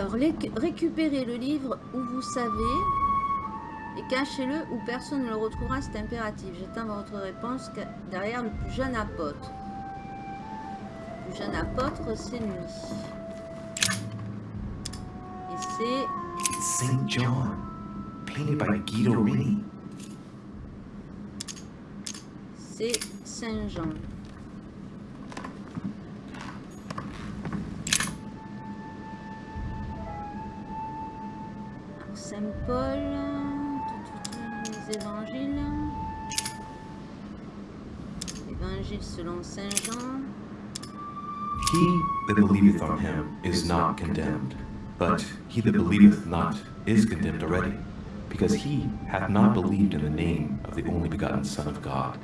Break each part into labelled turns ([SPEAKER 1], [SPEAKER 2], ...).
[SPEAKER 1] Alors, récupérez le livre où vous savez et cachez-le où personne ne le retrouvera, c'est impératif. J'attends votre réponse derrière le plus jeune apôtre. Le plus jeune apôtre, c'est lui. Et c'est...
[SPEAKER 2] Saint John, painted by Guido Rini.
[SPEAKER 1] C'est Saint Jean. Selon Saint Jean.
[SPEAKER 2] He that believeth on him is not condemned, but he that believeth not is condemned already, because he hath not believed in the name of the only begotten Son of God.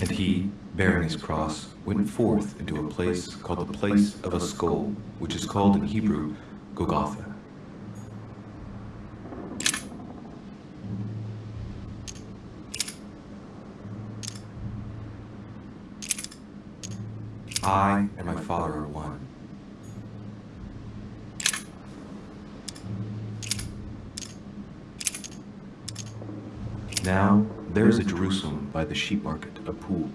[SPEAKER 2] And he, bearing his cross, went forth into a place called the place of a skull, which is called in Hebrew Golgotha. I and my Father are one. Now there is a Jerusalem by the sheep market a pool,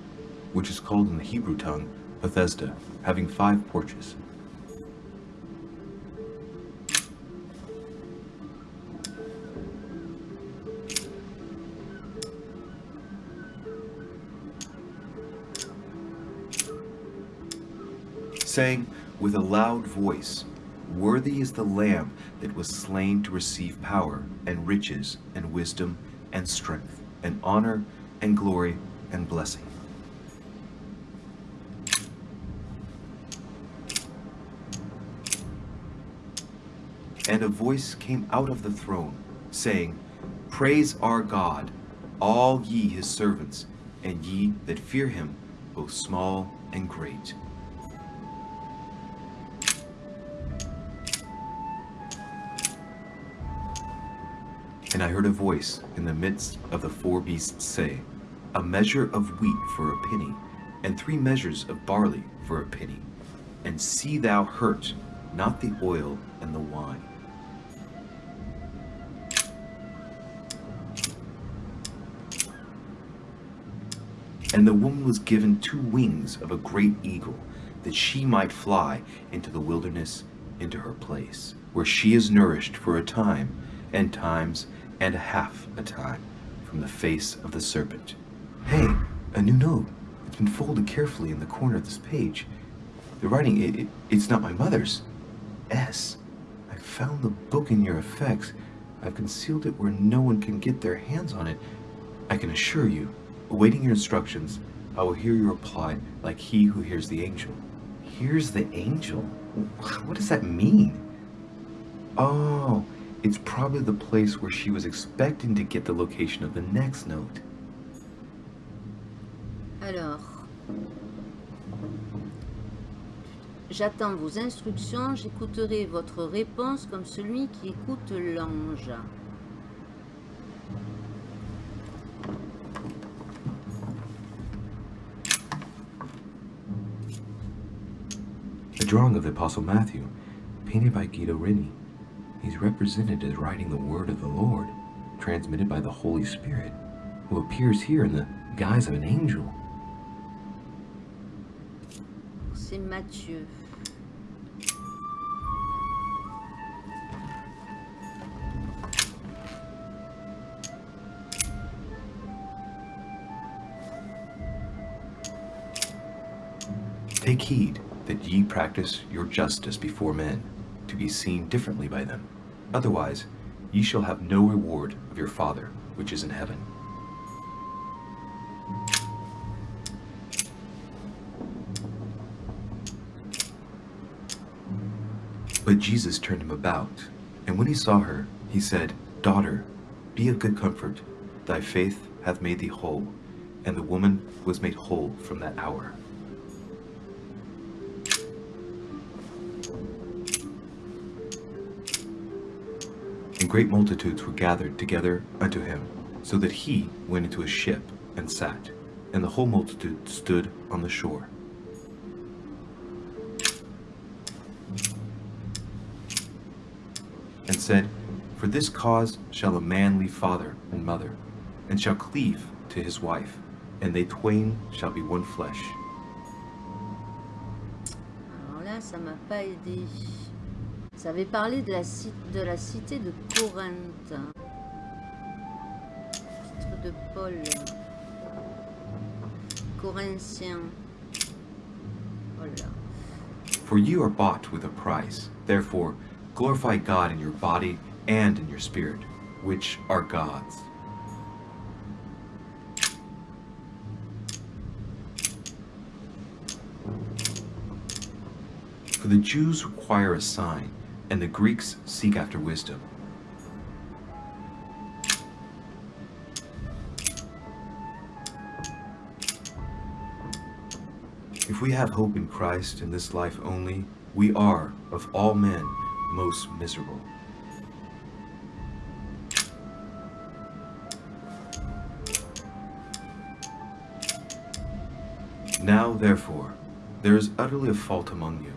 [SPEAKER 2] which is called in the Hebrew tongue Bethesda, having five porches. saying with a loud voice, Worthy is the Lamb that was slain to receive power, and riches, and wisdom, and strength, and honor, and glory, and blessing. And a voice came out of the throne, saying, Praise our God, all ye his servants, and ye that fear him, both small and great. And I heard a voice in the midst of the four beasts say, A measure of wheat for a penny, and three measures of barley for a penny. And see thou hurt not the oil and the wine. And the woman was given two wings of a great eagle, that she might fly into the wilderness, into her place, where she is nourished for a time, and times and a half a time from the face of the serpent. Hey, a new note. It's been folded carefully in the corner of this page. The writing, it, it, it's not my mother's. S. I found the book in your effects. I've concealed it where no one can get their hands on it. I can assure you, awaiting your instructions, I will hear your reply like he who hears the angel. Hears the angel? What does that mean? Oh, it's probably the place where she was expecting to get the location of the next note.
[SPEAKER 1] Alors, j'attends vos instructions, j'écouterai votre réponse comme celui qui écoute l'ange.
[SPEAKER 2] Drawing of the Apostle Matthew, painted by Guido Reni. He's represented as writing the word of the Lord, transmitted by the Holy Spirit, who appears here in the guise of an angel.
[SPEAKER 1] C'est Matthieu.
[SPEAKER 2] Take heed that ye practice your justice before men, to be seen differently by them. Otherwise, ye shall have no reward of your Father which is in heaven. But Jesus turned him about, and when he saw her, he said, Daughter, be of good comfort, thy faith hath made thee whole. And the woman was made whole from that hour. And great multitudes were gathered together unto him So that he went into a ship and sat, and the whole multitude stood on the shore. And said, For this cause shall a man leave father and mother, and shall cleave to his wife, and they twain shall be one flesh.
[SPEAKER 1] Alors là, ça. Ça avait parlé de la, de la cité de Corinthe. Titre de Paul. Corinthiens. Oh là.
[SPEAKER 2] For you are bought with a price. Therefore, glorify God in your body and in your spirit, which are God's. For the Jews require a sign, and the Greeks seek after wisdom. If we have hope in Christ in this life only, we are, of all men, most miserable. Now, therefore, there is utterly a fault among you,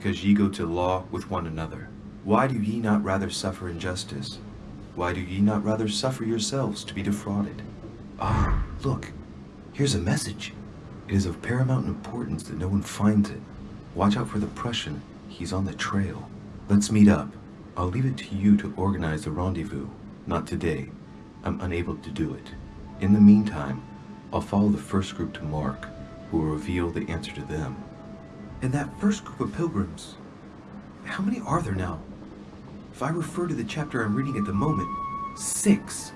[SPEAKER 2] because ye go to law with one another. Why do ye not rather suffer injustice? Why do ye not rather suffer yourselves to be defrauded? Ah, look, here's a message. It is of paramount importance that no one finds it. Watch out for the Prussian. He's on the trail. Let's meet up. I'll leave it to you to organize the rendezvous. Not today. I'm unable to do it. In the meantime, I'll follow the first group to Mark, who will reveal the answer to them. And that first group of pilgrims, how many are there now? If I refer to the chapter I'm reading at the moment, six.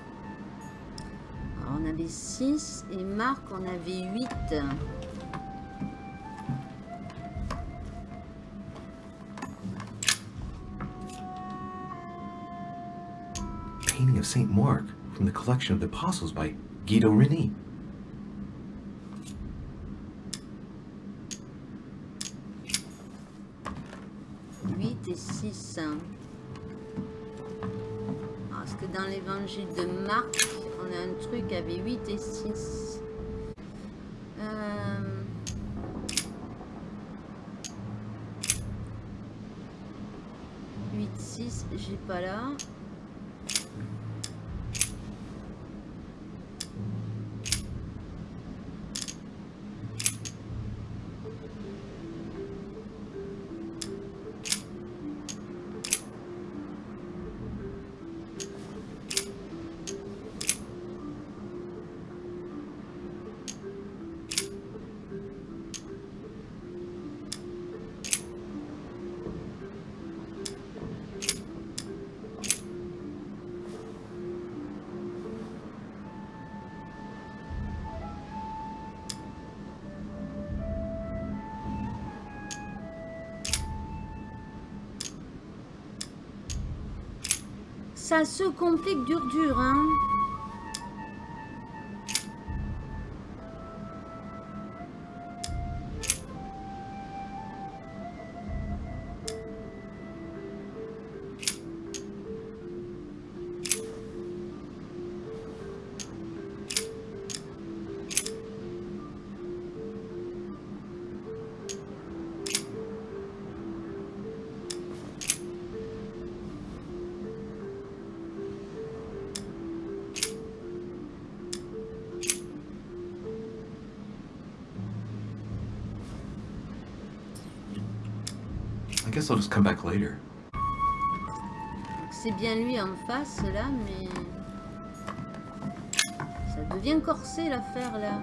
[SPEAKER 1] On avait 6 et Marc on avait 8.
[SPEAKER 2] Painting of St. Mark from the collection of the Apostles by Guido Reni.
[SPEAKER 1] Parce que dans l'évangile de Marc, on a un truc avec 8 et 6. Euh... J'ai pas là. Ça se complique dur dur, hein.
[SPEAKER 2] Guess I'll just come back later.
[SPEAKER 1] C'est bien lui en face là, mais ça devient corsé l'affaire là.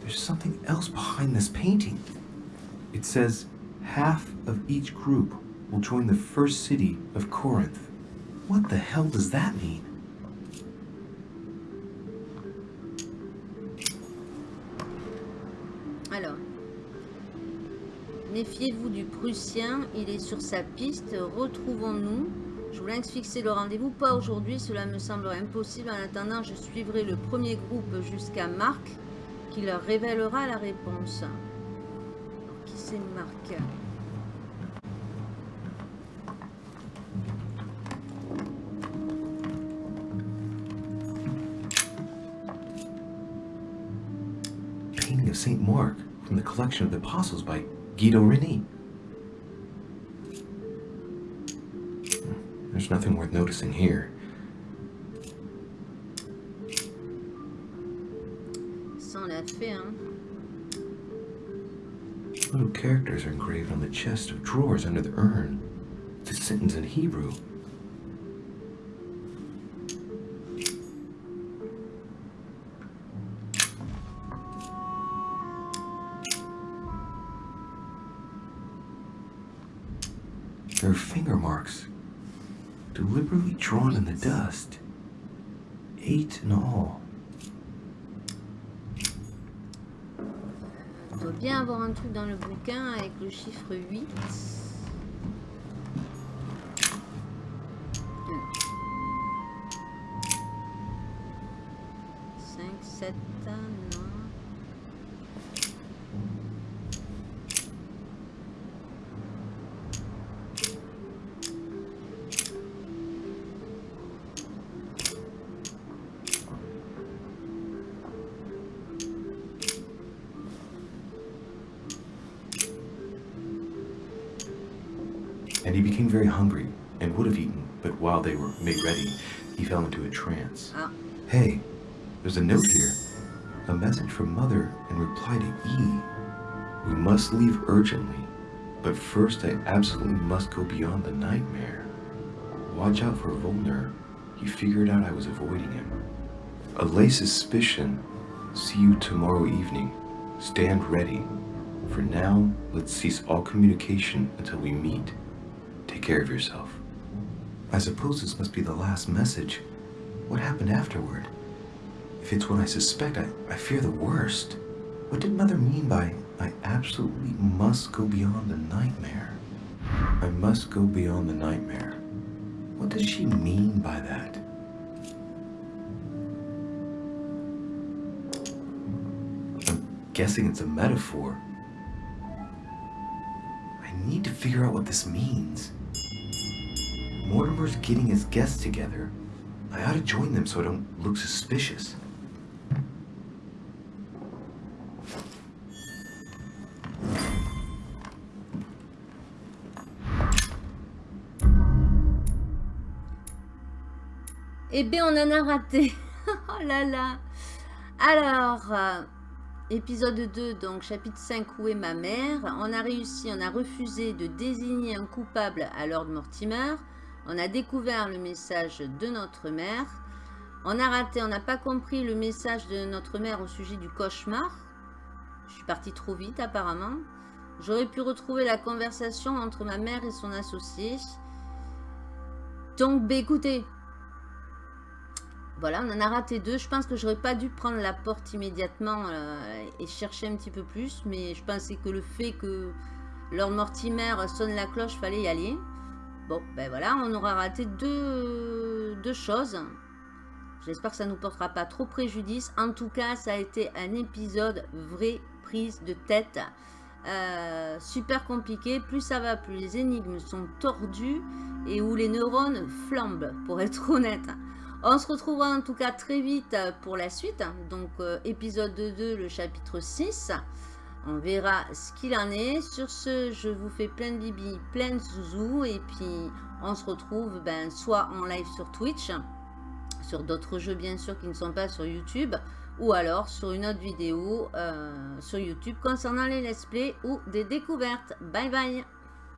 [SPEAKER 2] There's something else behind this painting. It says, half of each group will join the first city of Corinth. What the hell does that mean?
[SPEAKER 1] Méfiez-vous du Prussien, il est sur sa piste. Retrouvons-nous. Je voulais fixer le rendez-vous, pas aujourd'hui, cela me semble impossible. En attendant, je suivrai le premier groupe jusqu'à Marc, qui leur révélera la réponse. Qui c'est Marc?
[SPEAKER 2] Mark Guido Reni. There's nothing worth noticing here.
[SPEAKER 1] Ça, on l'a fait, hein.
[SPEAKER 2] Little characters are engraved on the chest of drawers under the urn. A sentence in Hebrew. There are finger marks, deliberately drawn in the dust. Eight in all.
[SPEAKER 1] On doit bien avoir un truc dans le bouquin avec le chiffre 8. 5, 7, non.
[SPEAKER 2] He became very hungry and would have eaten, but while they were made ready, he fell into a trance.
[SPEAKER 1] Ah,
[SPEAKER 2] Hey, there's a note here. A message from Mother in reply to E. We must leave urgently, but first I absolutely must go beyond the nightmare. Watch out for Volner. He figured out I was avoiding him. Allay suspicion. See you tomorrow evening. Stand ready. For now, let's cease all communication until we meet. Take care of yourself. I suppose this must be the last message. What happened afterward? If it's what I suspect, I, I fear the worst. What did Mother mean by, I absolutely must go beyond the nightmare? I must go beyond the nightmare. What does she mean by that? I'm guessing it's a metaphor. I need to figure out what this means. Mortimer's getting his guests together. I ought to join them so I don't look suspicious.
[SPEAKER 1] Eh bien, on en a raté. oh là là. Alors, euh, épisode 2, donc chapitre 5, où est ma mère? On a réussi, on a refusé de désigner un coupable à Lord Mortimer. On a découvert le message de notre mère. On a raté, on n'a pas compris le message de notre mère au sujet du cauchemar. Je suis partie trop vite apparemment. J'aurais pu retrouver la conversation entre ma mère et son associé. Donc, bah, écoutez, voilà, on en a raté deux. Je pense que j'aurais pas dû prendre la porte immédiatement euh, et chercher un petit peu plus. Mais je pensais que le fait que Lord Mortimer sonne la cloche, fallait y aller. Bon, ben voilà, on aura raté deux, choses. J'espère que ça ne nous portera pas trop préjudice. En tout cas, ça a été un épisode vraie prise de tête. Euh, super compliqué. Plus ça va, plus les énigmes sont tordues et où les neurones flambent, pour être honnête. On se retrouvera en tout cas très vite pour la suite. Donc, euh, épisode 2, le chapitre 6. On verra ce qu'il en est. Sur ce, je vous fais plein de bibi, plein de zouzou. Et puis, on se retrouve ben, soit en live sur Twitch, sur d'autres jeux bien sûr qui ne sont pas sur YouTube, ou alors sur une autre vidéo euh, sur YouTube concernant les let's play ou des découvertes. Bye bye